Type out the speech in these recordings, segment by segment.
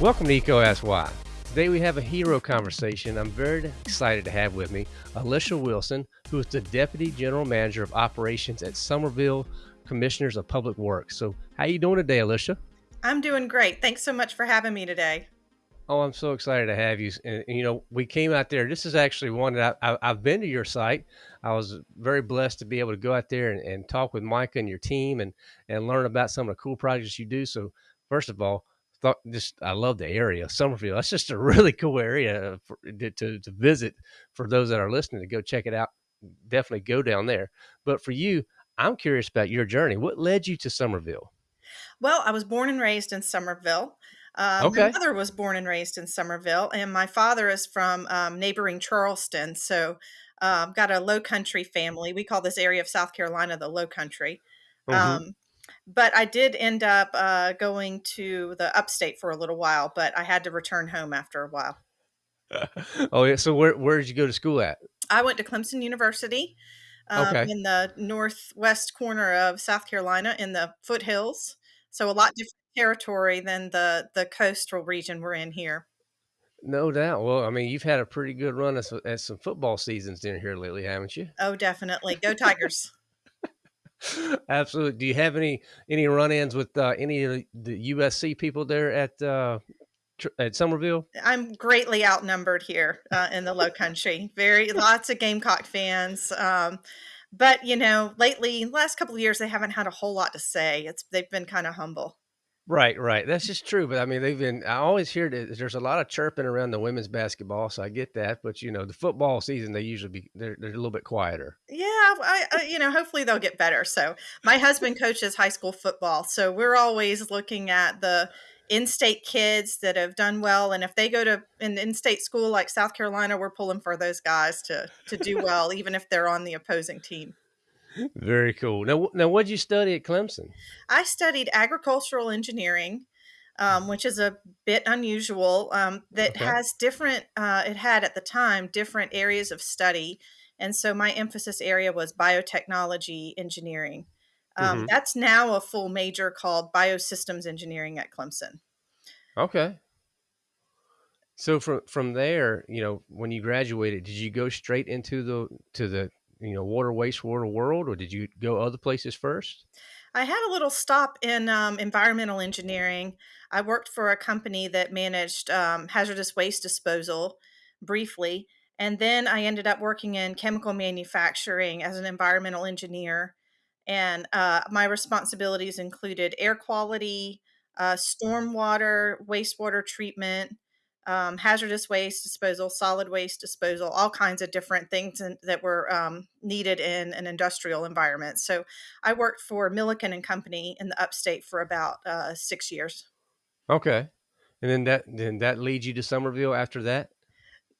Welcome to Why. Today we have a hero conversation I'm very excited to have with me, Alicia Wilson, who is the Deputy General Manager of Operations at Summerville Commissioners of Public Works. So, how you doing today, Alicia? I'm doing great. Thanks so much for having me today. Oh, I'm so excited to have you. And, you know, we came out there. This is actually one that I, have been to your site. I was very blessed to be able to go out there and, and talk with Micah and your team and and learn about some of the cool projects you do. So, first of all, thought just I love the area, Summerville. That's just a really cool area for, to, to visit for those that are listening to go check it out. Definitely go down there. But for you, I'm curious about your journey. What led you to Summerville? Well, I was born and raised in Summerville. Um, okay. My mother was born and raised in Summerville, and my father is from um, neighboring Charleston. So, um, got a low country family. We call this area of South Carolina the low country. Mm-hmm. Um, but I did end up uh, going to the upstate for a little while, but I had to return home after a while. oh, yeah. So, where, where did you go to school at? I went to Clemson University um, okay. in the northwest corner of South Carolina in the foothills. So a lot different territory than the the coastal region we're in here. No doubt. Well, I mean, you've had a pretty good run at, at some football seasons down here lately, haven't you? Oh, definitely. Go Tigers. Absolutely. Do you have any any run-ins with uh, any of the USC people there at uh, at Summerville? I'm greatly outnumbered here uh, in the Low Country. Very lots of Gamecock fans. Um, but you know, lately, last couple of years, they haven't had a whole lot to say. It's they've been kind of humble. Right, right. That's just true. But I mean, they've been. I always hear that there's a lot of chirping around the women's basketball, so I get that. But you know, the football season, they usually be they're, they're a little bit quieter. Yeah, I, I, you know, hopefully they'll get better. So my husband coaches high school football, so we're always looking at the in-state kids that have done well and if they go to an in-state school like south carolina we're pulling for those guys to to do well even if they're on the opposing team very cool now now what did you study at clemson i studied agricultural engineering um, which is a bit unusual um, that okay. has different uh, it had at the time different areas of study and so my emphasis area was biotechnology engineering um, mm-hmm. That's now a full major called Biosystems Engineering at Clemson. Okay. So from from there, you know, when you graduated, did you go straight into the to the you know water wastewater world, or did you go other places first? I had a little stop in um, environmental engineering. I worked for a company that managed um, hazardous waste disposal briefly, and then I ended up working in chemical manufacturing as an environmental engineer and uh, my responsibilities included air quality, uh, stormwater, wastewater treatment, um, hazardous waste disposal, solid waste disposal, all kinds of different things in, that were um, needed in an industrial environment. So I worked for Milliken and Company in the upstate for about uh, six years. Okay, and then that then that leads you to Summerville after that.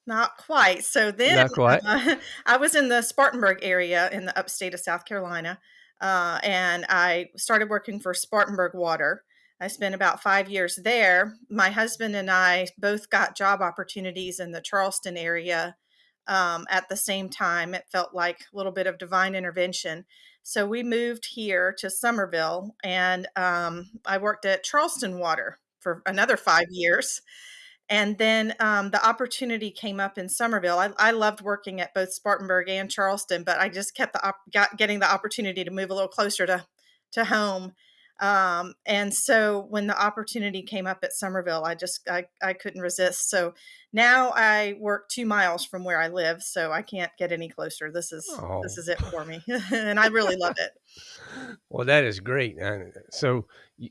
Not quite. So then, not quite. I was in the Spartanburg area in the upstate of South Carolina. Uh, and I started working for Spartanburg Water. I spent about five years there. My husband and I both got job opportunities in the Charleston area um, at the same time. It felt like a little bit of divine intervention. So we moved here to Summerville, and um, I worked at Charleston Water for another five years. And then um, the opportunity came up in Summerville. I, I, loved working at both Spartanburg and Charleston, but I just kept the op- got, getting the opportunity to move a little closer to to home. Um, and so when the opportunity came up at Summerville, I just I, I couldn't resist. So now I work two miles from where I live, so I can't get any closer. This is oh. this is it for me, and I really love it. Well, that is great. So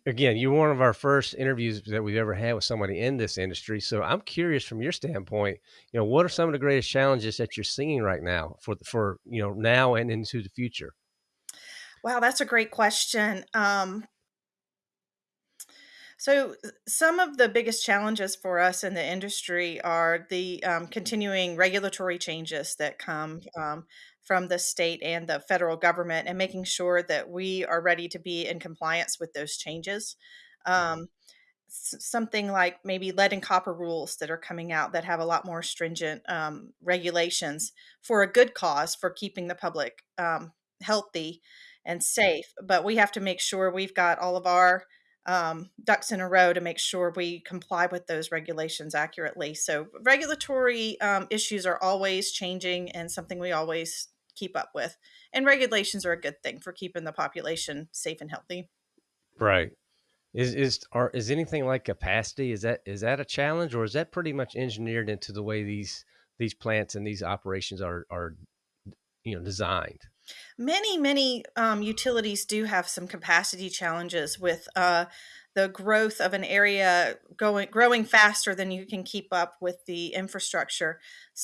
again, you're one of our first interviews that we've ever had with somebody in this industry. So I'm curious from your standpoint, you know, what are some of the greatest challenges that you're seeing right now for for you know now and into the future? Wow, that's a great question. Um, so, some of the biggest challenges for us in the industry are the um, continuing regulatory changes that come um, from the state and the federal government, and making sure that we are ready to be in compliance with those changes. Um, something like maybe lead and copper rules that are coming out that have a lot more stringent um, regulations for a good cause for keeping the public um, healthy and safe. But we have to make sure we've got all of our um, ducks in a row to make sure we comply with those regulations accurately. So regulatory um, issues are always changing and something we always keep up with. And regulations are a good thing for keeping the population safe and healthy. Right. Is is are is anything like capacity? Is that is that a challenge, or is that pretty much engineered into the way these these plants and these operations are are you know designed? Many, many um, utilities do have some capacity challenges with uh, the growth of an area going growing faster than you can keep up with the infrastructure.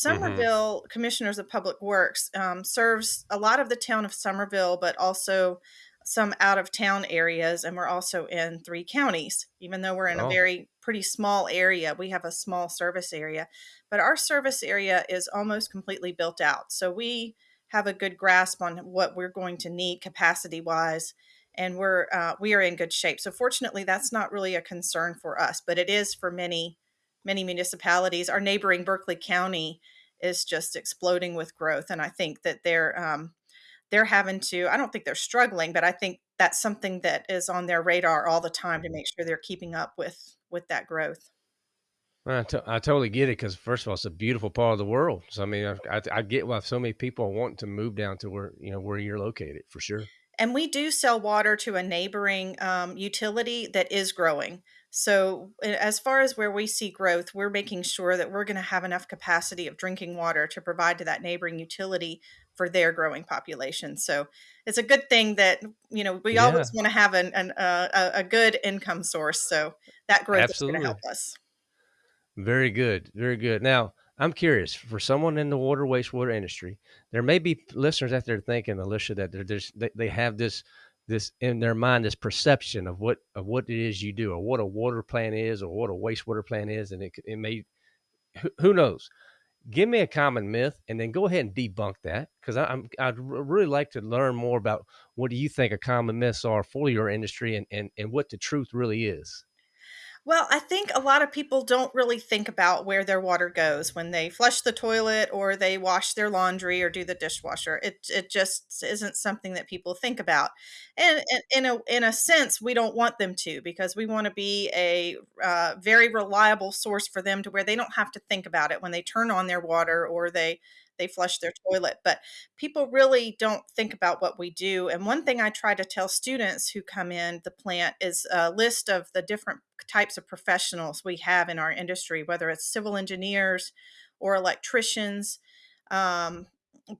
hmm Summerville Commissioners of Public Works um, serves a lot of the town of Summerville, but also some out of town areas, and we're also in three counties. Even though we're in a Oh, very pretty small area, we have a small service area, but our service area is almost completely built out. So we have a good grasp on what we're going to need capacity wise and we're uh, we are in good shape. So fortunately that's not really a concern for us but it is for many many municipalities. Our neighboring berkeley county is just exploding with growth and i think that they're um, they're having to i don't think they're struggling but i think that's something that is on their radar all the time to make sure they're keeping up with with that growth I, to- I totally get it because first of all, it's a beautiful part of the world. So I mean, I, I, I get why so many people are wanting to move down to where you know where you're located for sure. And we do sell water to a neighboring um, utility that is growing. So, as far as where we see growth, we're making sure that we're going to have enough capacity of drinking water to provide to that neighboring utility for their growing population. So, it's a good thing that you know we Yeah, always want to have an, an, uh, a a good income source. So that growth is going to help us. Very good. Very good. Now, I'm curious for someone in the water wastewater industry, there may be listeners out there thinking, Alicia, that they're just, they, they have this this in their mind this perception of what of what it is you do or what a water plant is or what a wastewater plant is and it, it may who, who knows give me a common myth and then go ahead and debunk that because i'm i'd really like to learn more about what do you think a common myths are for your industry and and, and what the truth really is Well, I think a lot of people don't really think about where their water goes when they flush the toilet or they wash their laundry or do the dishwasher. It it just isn't something that people think about. And, and in a in a sense, we don't want them to because we want to be a uh, very reliable source for them to where they don't have to think about it when they turn on their water or they they flush their toilet. But people really don't think about what we do. And one thing I try to tell students who come in the plant is a list of the different types of professionals we have in our industry, whether it's civil engineers or electricians, um,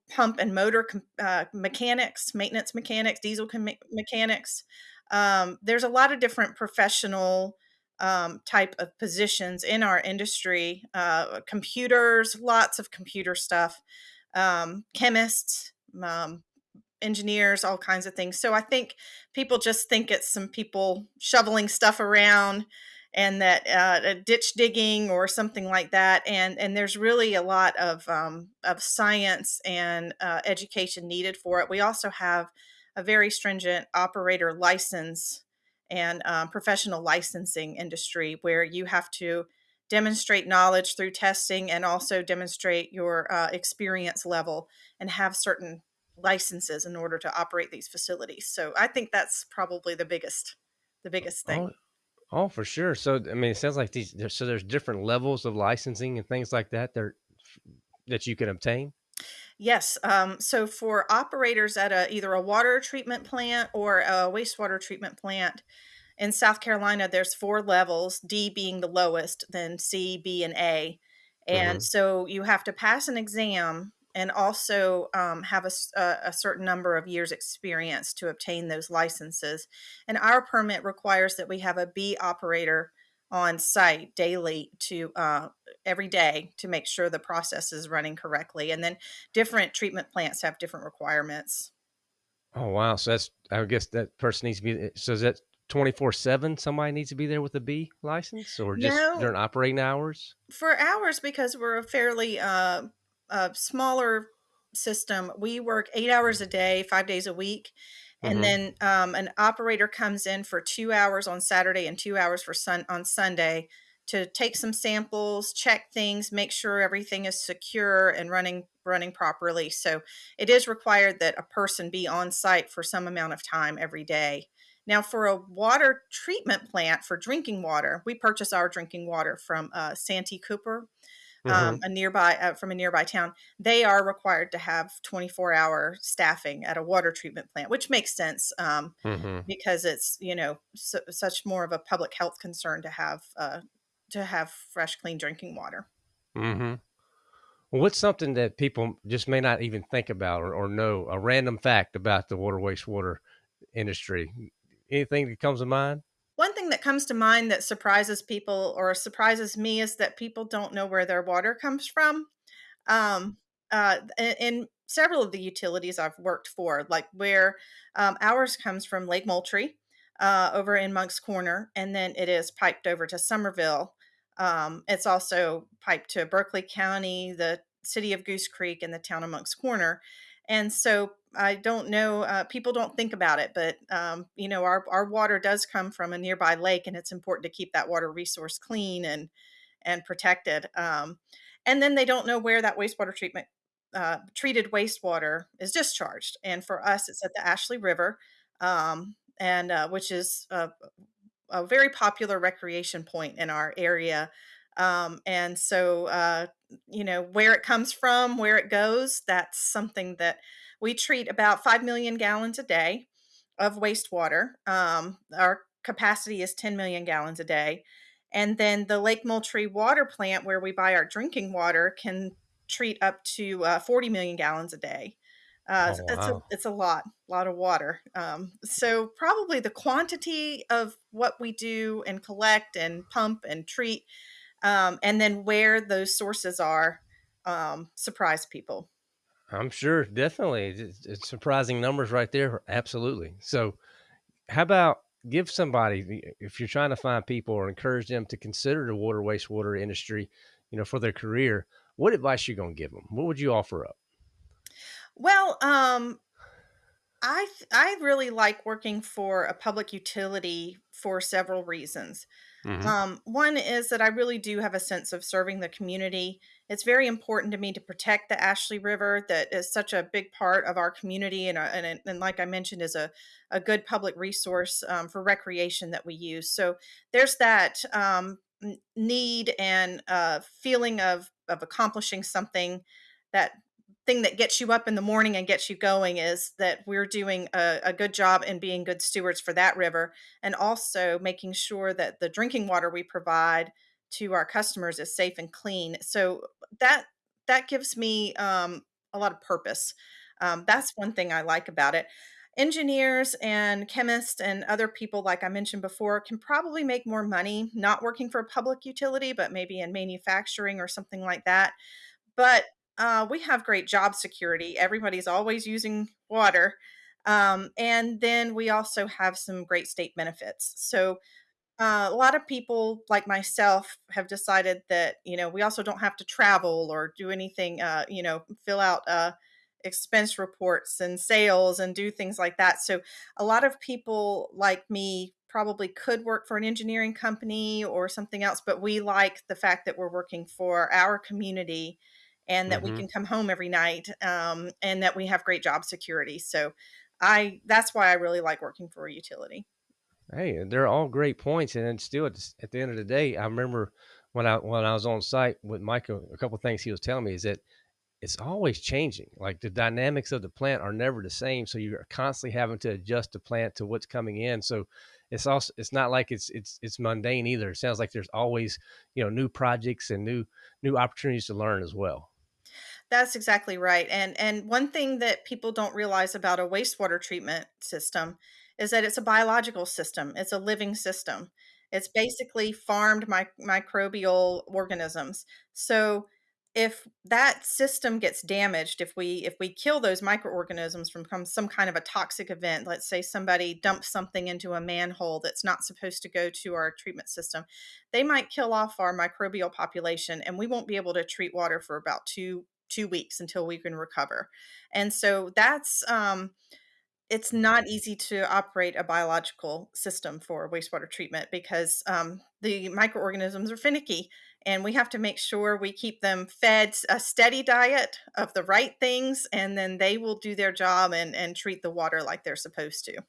pump and motor uh, mechanics, maintenance mechanics, diesel mechanics. Um, there's a lot of different professional um, type of positions in our industry. Uh, computers, lots of computer stuff, um, chemists, um, engineers, all kinds of things. So I think people just think it's some people shoveling stuff around and that uh, ditch digging or something like that. And and there's really a lot of um, of science and uh, education needed for it. We also have a very stringent operator license and um, professional licensing industry where you have to demonstrate knowledge through testing and also demonstrate your uh, experience level and have certain licenses in order to operate these facilities. So I think that's probably the biggest the biggest oh thing. oh for sure so i mean it sounds like these so there's different levels of licensing and things like that there that you can obtain Yes. Um, so for operators at a either a water treatment plant or a wastewater treatment plant in South Carolina, there's four levels, D being the lowest, then C, B, and A. And hmm so you have to pass an exam and also um, have a, s- a- a certain number of years experience to obtain those licenses. And our permit requires that we have a B operator on site daily to uh, every day to make sure the process is running correctly. And then different treatment plants have different requirements. oh wow so that's i guess that person needs to be so is that 24 7 somebody needs to be there with a b license or just No, during operating hours for hours because we're a fairly uh, uh, smaller system we work eight hours a day five days a week and hmm then um, an operator comes in for two hours on saturday and two hours for sun on sunday to take some samples check things make sure everything is secure and running running properly. So it is required that a person be on site for some amount of time every day. Now, for a water treatment plant for drinking water, we purchase our drinking water from uh, Santee Cooper, um, hmm a nearby uh, from a nearby town. They are required to have 24 hour staffing at a water treatment plant, which makes sense um, hmm because it's you know su- such more of a public health concern to have uh, to have fresh, clean drinking water. Mm-hmm. Well, what's something that people just may not even think about or, or know a random fact about the water wastewater industry? Anything that comes to mind? One thing that comes to mind that surprises people or surprises me is that people don't know where their water comes from. Um, uh, in, several of the utilities I've worked for, like where um, ours comes from Lake Moultrie uh, over in Moncks Corner, and then it is piped over to Summerville. Um, it's also piped to Berkeley County, the city of Goose Creek, and the town of Moncks Corner. And so I don't know, uh, people don't think about it, but um, you know, our, our water does come from a nearby lake, and it's important to keep that water resource clean and and protected. Um, and then they don't know where that wastewater treatment uh, treated wastewater is discharged. And for us, it's at the Ashley River, um, and uh, which is a, a very popular recreation point in our area. Um, and so, uh, you know, where it comes from, where it goes, that's something that we treat about 5 million gallons a day of wastewater. Um, our capacity is 10 million gallons a day. And then the Lake Moultrie water plant, where we buy our drinking water, can treat up to uh, 40 million gallons a day. Uh, Oh, it's a it's a lot, lot of water. Um, so probably the quantity of what we do and collect and pump and treat, um, and then where those sources are, um, surprise people. I'm sure, definitely. It's, it's surprising numbers right there. Absolutely. So, how about give somebody, if you're trying to find people or encourage them to consider the water wastewater industry, you know, for their career, what advice you gonna give them? What would you offer up? Well, um, I th- I really like working for a public utility for several reasons. hmm Um, one is that I really do have a sense of serving the community. It's very important to me to protect the Ashley River, that is such a big part of our community, and, uh, and, and like I mentioned, is a, a good public resource um, for recreation that we use. So there's that um, n- need and uh, feeling of of accomplishing something that thing that gets you up in the morning and gets you going is that we're doing a, a good job in being good stewards for that river and also making sure that the drinking water we provide to our customers is safe and clean. So that that gives me um, a lot of purpose. Um, that's one thing I like about it. Engineers and chemists and other people, like I mentioned before, can probably make more money not working for a public utility, but maybe in manufacturing or something like that. But uh, we have great job security. Everybody's always using water. Um, and then we also have some great state benefits. So uh, a lot of people like myself have decided that you know we also don't have to travel or do anything uh, you know fill out uh, expense reports and sales and do things like that so a lot of people like me probably could work for an engineering company or something else but we like the fact that we're working for our community and that we hmm can come home every night um, and that we have great job security so i that's why i really like working for a utility Hey, they're all great points, and then still at the, at the end of the day, I remember when I when I was on site with Michael, a couple of things he was telling me is that it's always changing. Like the dynamics of the plant are never the same, so you're constantly having to adjust the plant to what's coming in. So it's also it's not like it's it's it's mundane either. It sounds like there's always you know new projects and new new opportunities to learn as well. That's exactly right. And and one thing that people don't realize about a wastewater treatment system is that it's a biological system. It's a living system. It's basically farmed mic- microbial organisms. So if that system gets damaged, if we if we kill those microorganisms from come- some kind of a toxic event, let's say somebody dumps something into a manhole that's not supposed to go to our treatment system, they might kill off our microbial population and we won't be able to treat water for about two two weeks until we can recover. And so that's um, It's not easy to operate a biological system for wastewater treatment because, um, the microorganisms are finicky, and we have to make sure we keep them fed a steady diet of the right things, and then they will do their job and and treat the water like they're supposed to.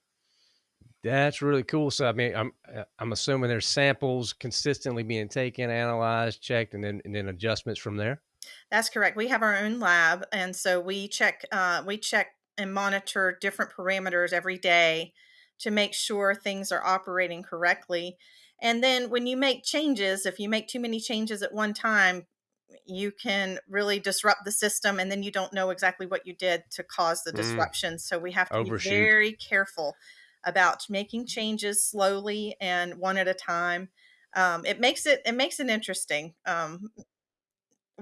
That's really cool. So, I mean, I'm, uh, I'm assuming there's samples consistently being taken, analyzed, checked, and then and then adjustments from there? That's correct. We have our own lab, and so we check, uh, we check and monitor different parameters every day to make sure things are operating correctly. And then when you make changes, if you make too many changes at one time, you can really disrupt the system, and then you don't know exactly what you did to cause the Mm, disruption. So we have to be very careful about making changes slowly and one at a time. Um, it makes it it makes it interesting. Um,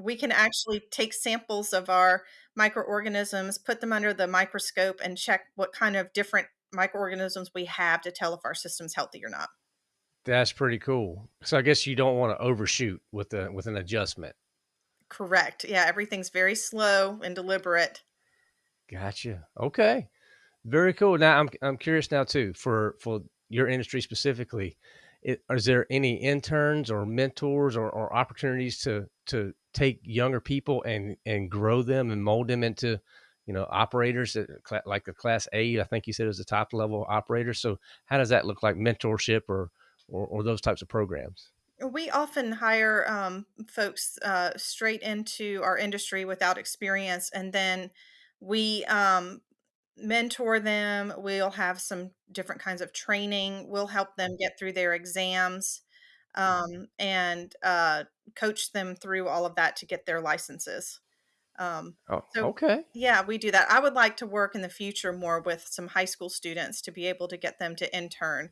we can actually take samples of our microorganisms, put them under the microscope, and check what kind of different microorganisms we have to tell if our system's healthy or not. That's pretty cool. So I guess you don't wanna overshoot with the with an adjustment. Correct. Yeah, everything's very slow and deliberate. Gotcha. Okay. Very cool. Now I'm I'm curious now too, for for your industry specifically, it is there any interns or mentors or, or opportunities to to take younger people and and grow them and mold them into, you know, operators that like the class A, I think you said is the top level operator. So how does that look like mentorship or or, or those types of programs? We often hire um, folks uh, straight into our industry without experience, and then we um, mentor them. We'll have some different kinds of training. We'll help them get through their exams um, and uh, coach them through all of that to get their licenses. Um, Oh, so okay. yeah, we do that. I would like to work in the future more with some high school students to be able to get them to intern.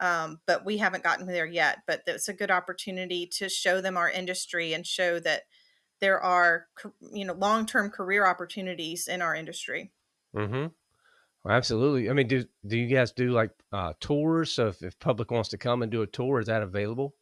Um, but we haven't gotten there yet. But it's a good opportunity to show them our industry and show that there are, you know, long-term career opportunities in our industry. Mm-hmm. Well, absolutely. I mean, do do you guys do like uh, tours? So if, if public wants to come and do a tour, is that available?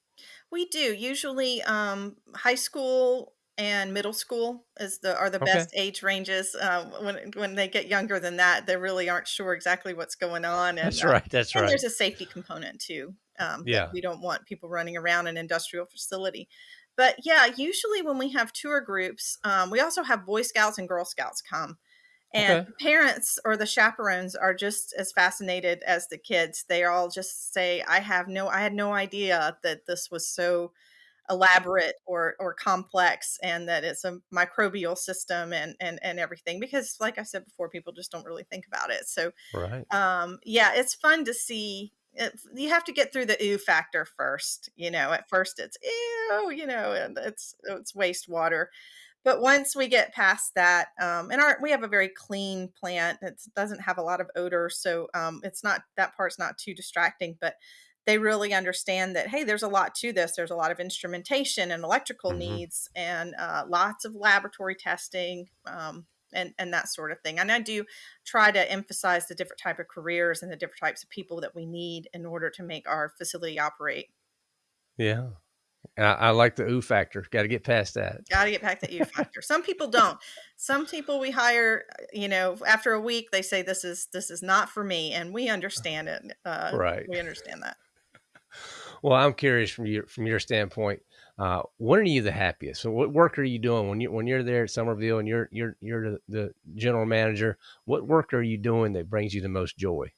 We do. Usually, um, high school and middle school is the are the Okay. best age ranges. Uh, when when they get younger than that, they really aren't sure exactly what's going on, and That's uh, right. That's and right. there's a safety component too. Um, that Yeah. we don't want people running around an industrial facility. But yeah, usually when we have tour groups, um, we also have Boy Scouts and Girl Scouts come, and Okay. parents or the chaperones are just as fascinated as the kids. They all just say, "I have no, I had no idea that this was so." elaborate or or complex and that it's a microbial system and and and everything because like I said before people just don't really think about it. So Right. um yeah, it's fun to see it, you have to get through the ooh factor first, you know. At first it's ew, you know, and it's it's wastewater. But once we get past that, um, and our we have a very clean plant. It doesn't have a lot of odor, so um, it's not that part's not too distracting. But they really understand that hey, there's a lot to this. There's a lot of instrumentation and electrical Mhm. needs, and uh, lots of laboratory testing. Um, and, and that sort of thing. And I do try to emphasize the different type of careers and the different types of people that we need in order to make our facility operate. Yeah. And I I like the ooh factor. Gotta get past that. Gotta get back that you factor. Some people don't. Some people we hire, uh, you know, after a week, they say, "This is this is not for me," and we understand it. Uh, Right. we understand that. Well, I'm curious from your from your standpoint, uh, when are you the happiest? So what work are you doing when you when you're there at Summerville and you're you're you're the, the general manager? What work are you doing that brings you the most joy?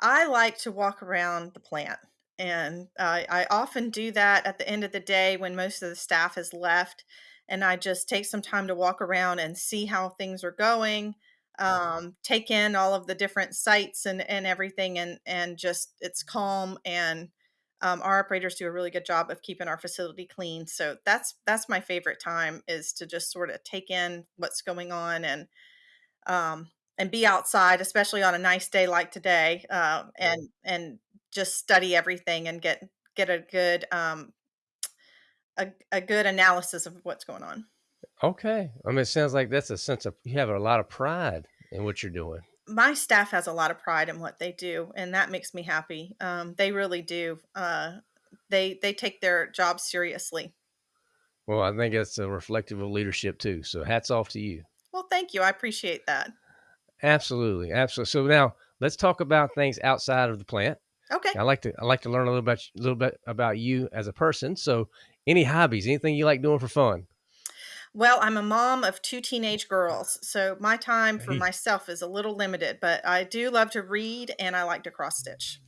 I like to walk around the plant, and I I often do that at the end of the day when most of the staff has left, and I just take some time to walk around and see how things are going, um, take in all of the different sites and and everything, and and just it's calm and um, our operators do a really good job of keeping our facility clean. So that's that's my favorite time is to just sort of take in what's going on and um, and be outside, especially on a nice day like today, uh, and and just study everything and get get a good um, a, a good analysis of what's going on. Okay. I mean, it sounds like that's a sense of you have a lot of pride in what you're doing. My staff has a lot of pride in what they do, and that makes me happy. Um, they really do. Uh, they they take their job seriously. Well, I think that's a reflective of leadership too. So hats off to you. Well, thank you. I appreciate that. Absolutely, absolutely. So now let's talk about things outside of the plant. Okay. I like to I like to learn a little bit a little bit about you as a person. So, any hobbies, anything you like doing for fun? Well, I'm a mom of 2 teenage girls, so my time for myself is a little limited, but I do love to read and I like to cross stitch.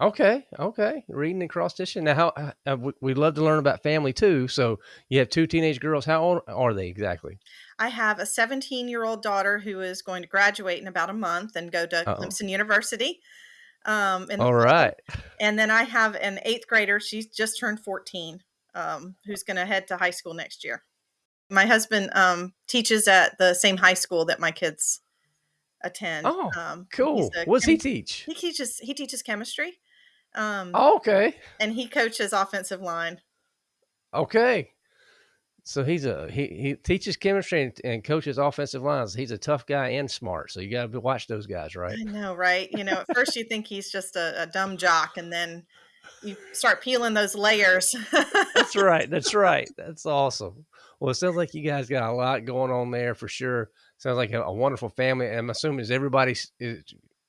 Okay, okay. Reading and cross stitching. Now, how uh, uh, we- we'd love to learn about family too. So, you have two teenage girls. How old are they exactly? I have a 17-year-old daughter who is going to graduate in about a month and go to Uh-oh. Clemson University, um, the All right. and then I have an 8th grader, she's just turned 14, um, who's gonna head to high school next year. My husband, um, teaches at the same high school that my kids attend, Oh, um, cool. What's he teach? he teaches he teaches chemistry, um, Oh, okay. and he coaches offensive line. Okay. So he's a he he teaches chemistry and, and coaches offensive lines. He's a tough guy and smart. So you got to watch those guys, right? I know, right? You know, at first you think he's just a, a dumb jock, and then you start peeling those layers. That's right. That's right. That's awesome. Well, it sounds like you guys got a lot going on there for sure. Sounds like a, a wonderful family. I'm assuming is everybody is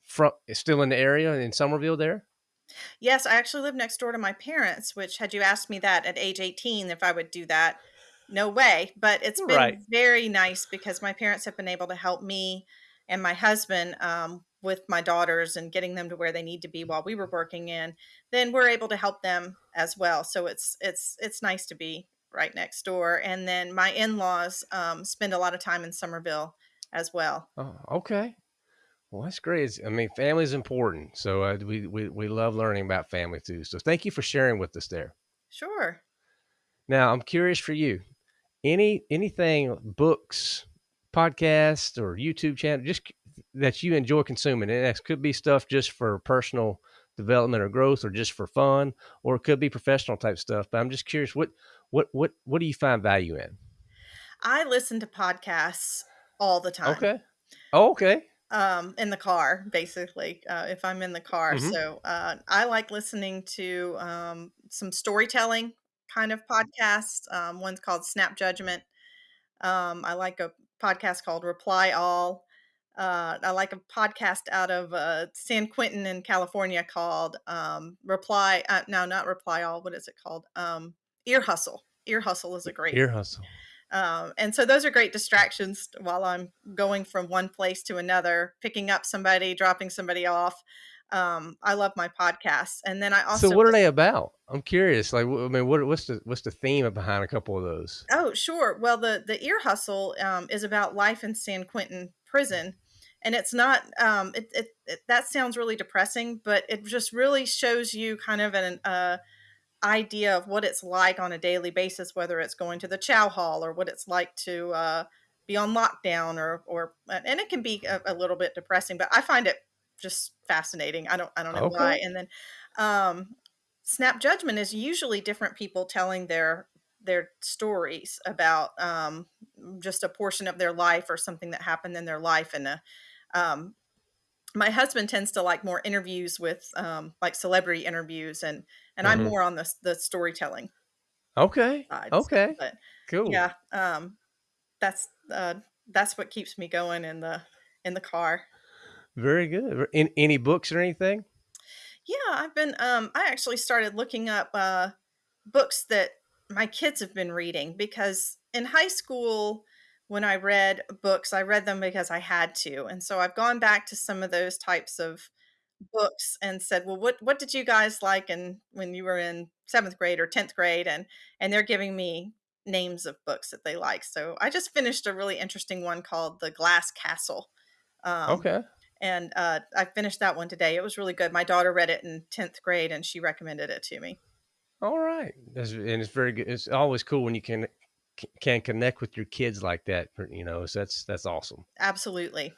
from is still in the area in Summerville there? yes, I actually live next door to my parents, which had you asked me that at age 18 if I would do that, no way. But it's been very nice because my parents have been able to help me and my husband um, with my daughters and getting them to where they need to be while we were working in. Then we're able to help them as well. So it's it's it's nice to be right next door. And then my in-laws um, spend a lot of time in Summerville as well. Oh, okay. Well, that's great. It's- I mean, family is important. So uh, we, we we love learning about family too. So thank you for sharing with us there. Sure. Now, I'm curious for you. Any anything books, podcasts, or YouTube channel just that you enjoy consuming, and that could be stuff just for personal development or growth, or just for fun, or it could be professional type stuff. But I'm just curious, what what what what do you find value in? I listen to podcasts all the time. Okay. Oh, okay. um in the car basically uh, if i'm in the car hmm so uh, i like listening to um, some storytelling kind of podcasts um, one's called snap judgment um, i like a podcast called reply all uh, i like a podcast out of uh, san quentin in california called um, reply uh, no not reply all what is it called um, ear hustle ear hustle is a great Ear hustle. um, and so those are great distractions while I'm going from one place to another, picking up somebody, dropping somebody off. Um, I love my podcasts. And then I also. So what are they about? I'm curious. Like, I mean, what what's the what's the theme behind a couple of those? oh, sure. Well, the, the ear hustle um, is about life in San Quentin prison. And it's not, um, it, it, it, that sounds really depressing, but it just really shows you kind of an, uh, idea of what it's like on a daily basis, whether it's going to the chow hall or what it's like to uh, be on lockdown or or and it can be a, a little bit depressing, but I find it just fascinating. I don't I don't know Okay. why. And then um, snap judgment is usually different people telling their their stories about um, just a portion of their life or something that happened in their life and a um, my husband tends to like more interviews with um, like celebrity interviews and and i'm hmm more on the, the storytelling Okay. sides Okay. but Cool. yeah um that's uh that's what keeps me going in the in the car Very good. In, any books or anything? yeah i've been um i actually started looking up uh books that my kids have been reading because in high school when i read books i read them because i had to and so i've gone back to some of those types of books and said, "Well, what what did you guys like and when you were in 7th grade or 10th grade?" and and they're giving me names of books that they like. So I just finished a really interesting one called The Glass Castle. Um, Okay. And uh, I finished that one today. It was really good. My daughter read it in 10th grade and she recommended it to me. All right. That's, and it's very good. It's always cool when you can can connect with your kids like that. You know, so that's that's awesome. Absolutely.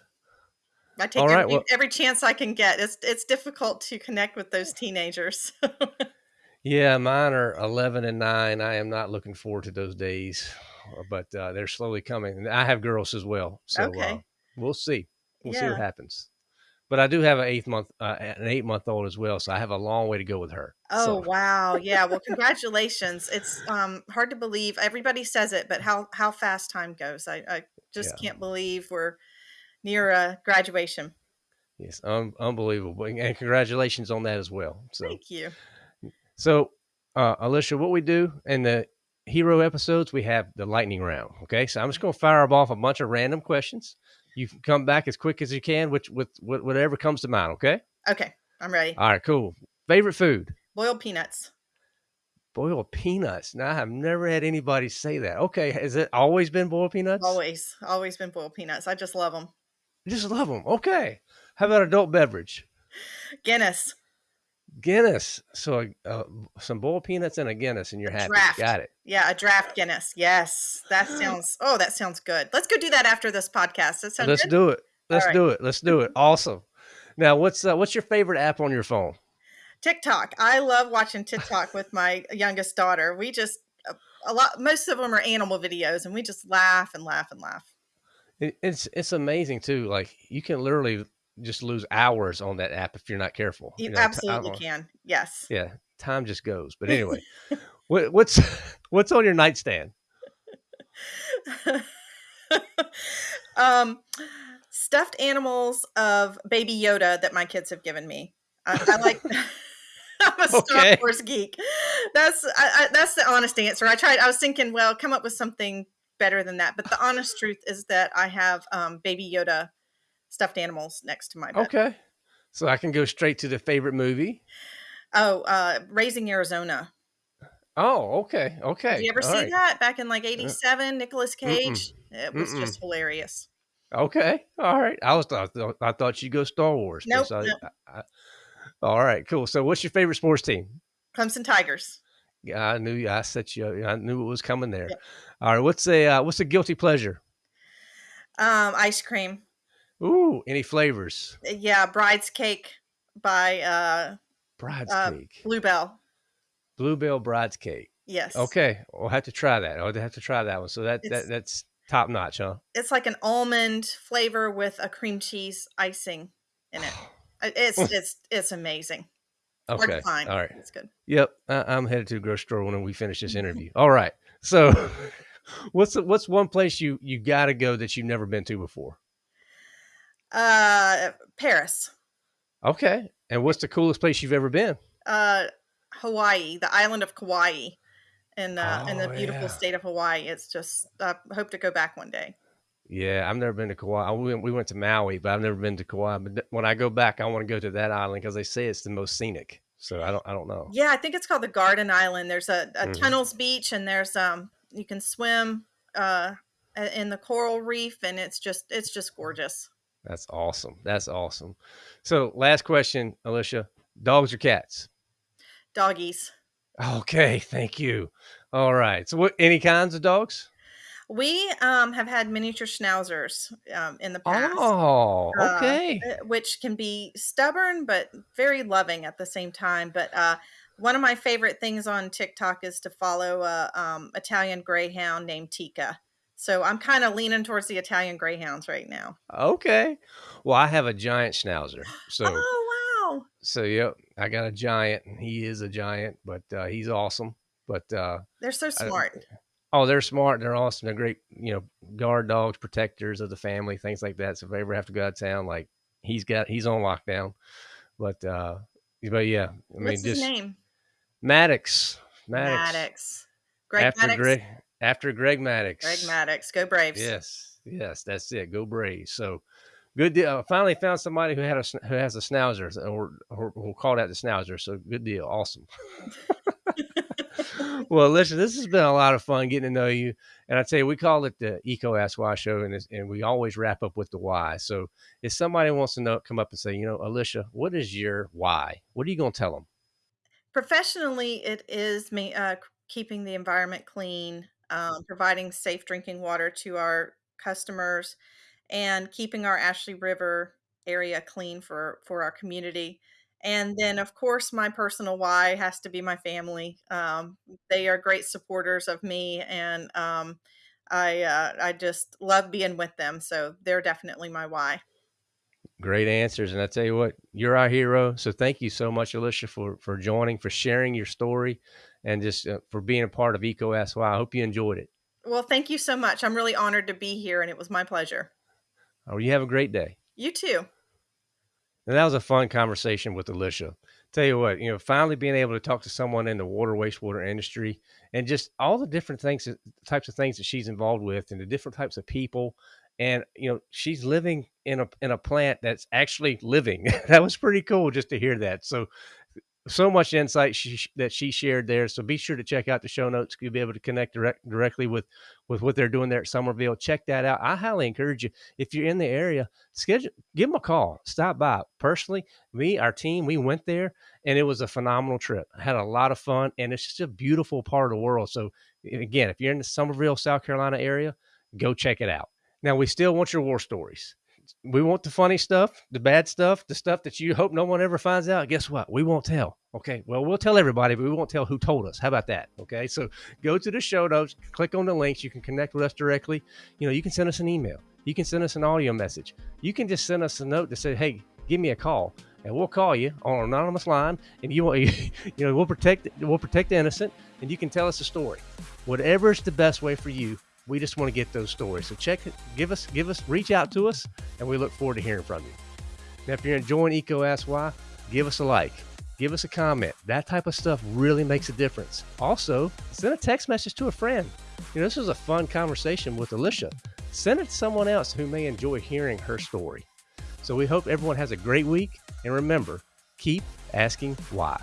I take right. every Well, every chance I can get. It's it's difficult to connect with those teenagers. yeah, mine are 11 and 9. I am not looking forward to those days, uh, but uh, they're slowly coming. And I have girls as well. So uh, we'll see. We'll see what happens. But I do have an eighth month, uh, an eight month old as well. So I have a long way to go with her. Oh, So wow. Yeah, well, congratulations. It's, um, hard to believe. Everybody says it, but how how fast time goes. I I just yeah. can't believe we're near uh, graduation. Yes, un- unbelievable, and congratulations on that as well. So, Thank you. so uh, Alicia, what we do in the hero episodes, we have the lightning round. Okay, so I'm just going to fire off a bunch of random questions. You can come back as quick as you can, which with, with whatever comes to mind. Okay. Okay, I'm ready. All right. Cool. Favorite food? Boiled peanuts. Boiled peanuts. Now I've never had anybody say that. Okay, has it always been boiled peanuts? Always, always been boiled peanuts. I just love them. Just love them. Okay. How about adult beverage? Guinness. Guinness. So uh, some boiled peanuts and a Guinness, and you're happy. Draft. Got it. Yeah, a draft Guinness. Yes, that sounds. Oh, that sounds good. Let's go do that after this podcast. That sounds Let's good. do it. Let's right. do it. Let's do it. Awesome. Now, what's uh, what's your favorite app on your phone? TikTok. I love watching TikTok with my youngest daughter. We just a, a lot. Most of them are animal videos, and we just laugh and laugh and laugh. It's it's amazing too. Like you can literally just lose hours on that app if you're not careful. You, know, absolutely can. Yes. Yeah, time just goes. But anyway, what, what's what's on your nightstand? um, stuffed animals of Baby Yoda that my kids have given me. I, I like. I'm a Star Okay. Wars geek. That's I, I, that's the honest answer. I tried. I was thinking, well, come up with something better than that. But the honest truth is that I have um, Baby Yoda stuffed animals next to my bed. Okay, so I can go straight to the favorite movie. Oh, uh, Raising Arizona. Oh, okay, okay. Did you ever All see right. that back in like '87? Nicolas Cage. It was Mm-mm. just hilarious. Okay, all right. I was thought I thought you'd go Star Wars. Nope, I- nope. I- I- all right, cool. So, what's your favorite sports team? Clemson Tigers. Yeah, I knew I set you. up. I knew it was coming there. Yep. All right, what's a uh, what's a guilty pleasure? Um, ice cream. Ooh, any flavors? Yeah, Bride's Cake by uh, Bride's Uh, cake, Bluebell. Bluebell Bride's cake. Yes. Okay, we'll have to try that. I'll have to try that one. So that, It's- that that's top notch, huh? It's like an almond flavor with a cream cheese icing in it. Uh, It's it's it's amazing. Okay, all right. It's good. Yep, I, I'm headed to the grocery store when we finish this interview. All right. So, what's the, what's one place you you got to go that you've never been to before? Uh, Paris. Okay. And what's the coolest place you've ever been? Uh, Hawaii, the island of Kauai, in uh, in the Oh, beautiful yeah. state of Hawaii. It's just I hope to go back one day. Yeah, I've never been to Kauai. We went, we went to Maui, but I've never been to Kauai. But when I go back, I want to go to that island because they say it's the most scenic. So I don't I don't know. Yeah, I think it's called the Garden Island. There's a, a Mhm. tunnels beach, and there's um you can swim uh in the coral reef, and it's just it's just gorgeous. That's awesome. That's awesome. So last question, Alicia: dogs or cats? Doggies. Okay, thank you. All right. So what? Any kinds of dogs? We um have had miniature schnauzers um in the past. Oh, uh, okay. uh, which can be stubborn but very loving at the same time. But uh, one of my favorite things on TikTok is to follow a um, Italian Greyhound named Tika. So I'm kind of leaning towards the Italian Greyhounds right now. Okay. Well, I have a giant schnauzer. So Oh wow! so yep, I got a giant. He is a giant, but uh, he's awesome. But uh, They're so I- smart. Oh, they're smart. They're awesome. They're great, you know, guard dogs, protectors of the family, things like that. So if I ever have to go out of town, like he's got, he's on lockdown. But, uh, but yeah, I mean, What's his just name? Maddox, Maddox, Maddox. Greg after Maddox. Greg, after Greg Maddux. Greg Maddux. Go Braves. Yes, yes, that's it. Go Braves. So good deal. I finally found somebody who had a who has a schnauzer, or, or we'll call that the schnauzer. So good deal. Awesome. well, listen, this has been a lot of fun getting to know you. And I tell you, we call it the Eco Ask Why Show, and, it's, and we always wrap up with the why. So if somebody wants to know, come up and say, you know, Alicia, what is your why? What are you going to tell them? Professionally, it is me uh, keeping the environment clean, um, providing safe drinking water to our customers, and keeping our Ashley River area clean for for our community. And then, of course, my personal why has to be my family. Um, they are great supporters of me, and um, I uh, I just love being with them. So they're definitely my why. Great answers. And I tell you what, you're our hero. So thank you so much, Alicia, for, for joining, for sharing your story, and just uh, for being a part of Eco Ask Why. I hope you enjoyed it. Well, thank you so much. I'm really honored to be here, and it was my pleasure. Or you have a great day. You too. And that was a fun conversation with Alicia. Tell you what, you know, finally being able to talk to someone in the water wastewater industry and just all the different things, types of things that she's involved with, and the different types of people. And you know, she's living in a in a plant that's actually living. that was pretty cool just to hear that. So so much insight she, that she shared there. So be sure to check out the show notes. You'll be able to connect direct, directly with with what they're doing there at Summerville. Check that out. I highly encourage you if you're in the area, schedule give them a call. Stop by. Personally, me, our team, we went there and it was a phenomenal trip. I had a lot of fun and it's just a beautiful part of the world. So again, if you're in the Summerville, South Carolina area, go check it out. Now we still want your war stories we want the funny stuff, the bad stuff, the stuff that you hope no one ever finds out. Guess what? We won't tell. Okay. Well, we'll tell everybody, but we won't tell who told us. How about that? Okay. So go to the show notes, click on the links. You can connect with us directly. You know, you can send us an email. You can send us an audio message. You can just send us a note to say, hey, give me a call. And we'll call you on an anonymous line, and you, you know, we'll protect, we'll protect the innocent, and you can tell us a story. Whatever is the best way for you we just want to get those stories. So check give us, give us, reach out to us, and we look forward to hearing from you. Now, if you're enjoying Eco Ask Why, give us a like, give us a comment. That type of stuff really makes a difference. Also, send a text message to a friend. You know, this was a fun conversation with Alicia. Send it to someone else who may enjoy hearing her story. So we hope everyone has a great week. And remember, keep asking why.